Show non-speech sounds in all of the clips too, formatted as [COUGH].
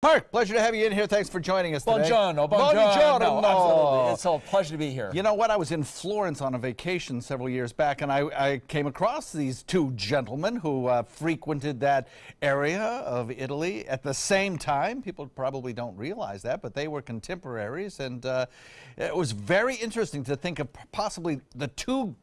Mark, pleasure to have you in here. Thanks for joining us today. Buongiorno, Buongiorno. buongiorno. Absolutely. It's a pleasure to be here. You know what? I was in Florence on a vacation several years back, and I, I came across these two gentlemen who uh, frequented that area of Italy at the same time. People probably don't realize that, but they were contemporaries, and uh, it was very interesting to think of possibly the two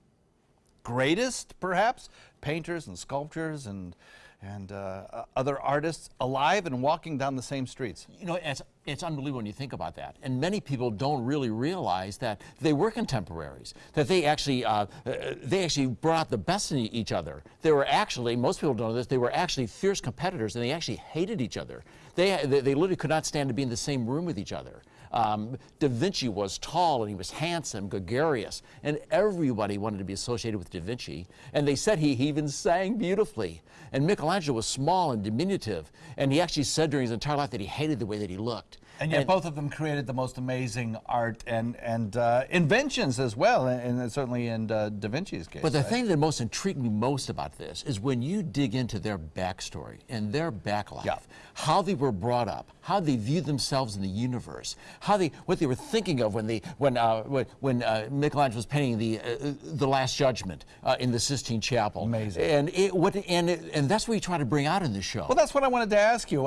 greatest, perhaps, painters and sculptors and and uh, other artists alive and walking down the same streets. You know, it's, it's unbelievable when you think about that. And many people don't really realize that they were contemporaries, that they actually, uh, uh they actually brought the best in each other. They were actually, most people don't know this, they were actually fierce competitors and they actually hated each other. They, they literally could not stand to be in the same room with each other. Um, da Vinci was tall and he was handsome, gregarious, and everybody wanted to be associated with Da Vinci. And they said he, he even sang beautifully. And Michelangelo was small and diminutive, and he actually said during his entire life that he hated the way that he looked. And yet, and, both of them created the most amazing art and and uh, inventions as well, and, and certainly in uh, Da Vinci's case. But the right? thing that most intrigued me most about this is when you dig into their backstory and their back life, yeah. how they were brought up, how they viewed themselves in the universe, how they what they were thinking of when they when uh, when uh, Michelangelo was painting the uh, the Last Judgment uh, in the Sistine Chapel. Amazing. And it, what and it, and that's what you try to bring out in the show. Well, that's what I wanted to ask you.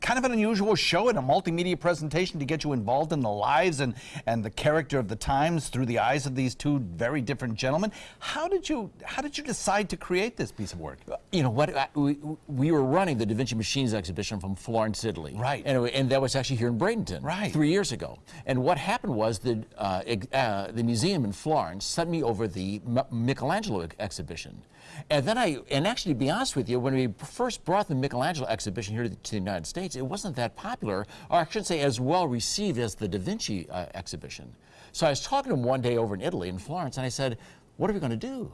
kind of an unusual show and a multimedia presentation to get you involved in the lives and, and the character of the times through the eyes of these two very different gentlemen. How did you how did you decide to create this piece of work? You know what? We, we were running the Da Vinci Machines exhibition from Florence, Italy. Right. And, and that was actually here in Bradenton. Right. Three years ago. And what happened was the uh, uh, the museum in Florence sent me over the M Michelangelo ex exhibition. And then I, and actually to be honest with you, when we first brought the Michelangelo exhibition here to the, to the United States, it wasn't that popular, or I should say as well received as the Da Vinci uh, exhibition. So I was talking to him one day over in Italy, in Florence, and I said, what are we going to do?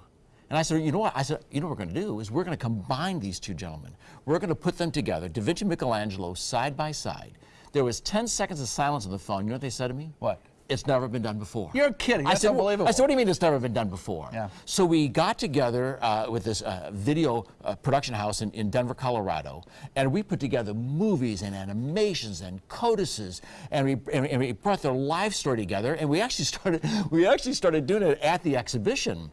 And I said, you know what? I said, you know what we're going to do is we're going to combine these two gentlemen. We're going to put them together, Da Vinci Michelangelo, side by side. There was 10 seconds of silence on the phone. You know what they said to me? What? It's never been done before. You're kidding. That's I said, unbelievable. I said, what do you mean it's never been done before? Yeah. So we got together uh, with this uh, video uh, production house in, in Denver, Colorado, and we put together movies and animations and codices, and we, and, and we brought their life story together, and we actually [LAUGHS] started, we actually started doing it at the exhibition.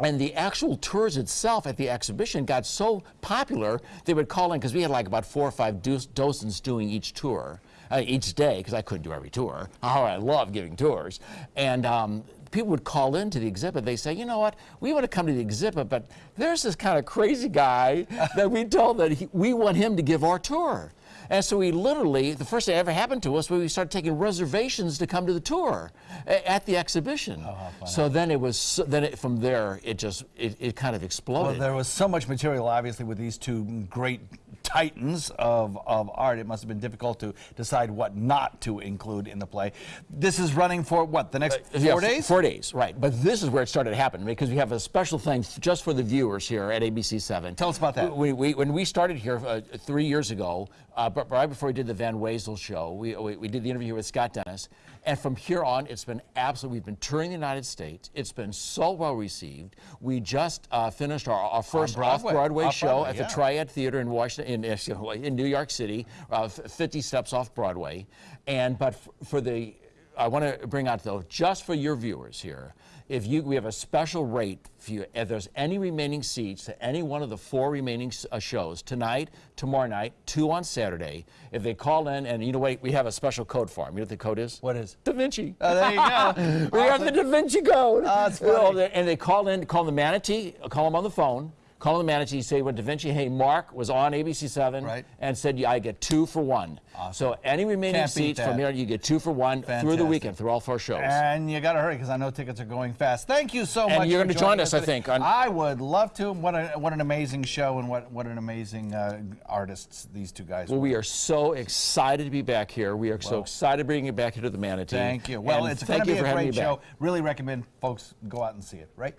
And the actual tours itself at the exhibition got so popular, they would call in, because we had like about four or five docents doing each tour uh, each day because I couldn't do every tour. Oh, I love giving tours. And um, people would call into the exhibit. They say, you know what, we want to come to the exhibit, but there's this kind of crazy guy [LAUGHS] that we told that he, we want him to give our tour. And so we literally, the first thing that ever happened to us was we started taking reservations to come to the tour at the exhibition. Oh, so then it was, then it, from there, it just, it, it kind of exploded. Well, there was so much material, obviously, with these two great titans of, of art. It must have been difficult to decide what not to include in the play. This is running for what, the next uh, four yeah, days? Four days, right. But this is where it started to happen because we have a special thing just for the viewers here at ABC7. Tell us about that. We, we, when we started here uh, three years ago, uh, but right before we did the Van Wezel show, we, we, we, did the interview with Scott Dennis. And from here on, it's been absolutely, we've been touring the United States. It's been so well received. We just uh, finished our, our first off-Broadway off show at yeah. the Triad Theater in Washington, in, in New York City, uh, 50 steps off Broadway. And but for the, I want to bring out though, just for your viewers here, if you, we have a special rate for you. If there's any remaining seats to any one of the four remaining uh, shows tonight, tomorrow night, two on Saturday, if they call in and you know what, we have a special code for them. You know what the code is? What is? Da Vinci. Oh, there you go. [LAUGHS] we have the Da Vinci code. Oh, that's [LAUGHS] funny. And they call in, call the manatee, call them on the phone call the manager, say, well, Da Vinci, hey, Mark was on ABC7 right. and said, yeah, I get two for one. Awesome. So any remaining Can't seats from here, you get two for one Fantastic. through the weekend, through all four shows. And you got to hurry because I know tickets are going fast. Thank you so and much. And you're going to join us, I think. I would love to. What, a, what an amazing show and what, what an amazing uh, artists these two guys Well, were. we are so excited to be back here. We are well, so excited to bring you back here to the Manatee. Thank you. Well, and it's going to be a great show. Really recommend folks go out and see it, right?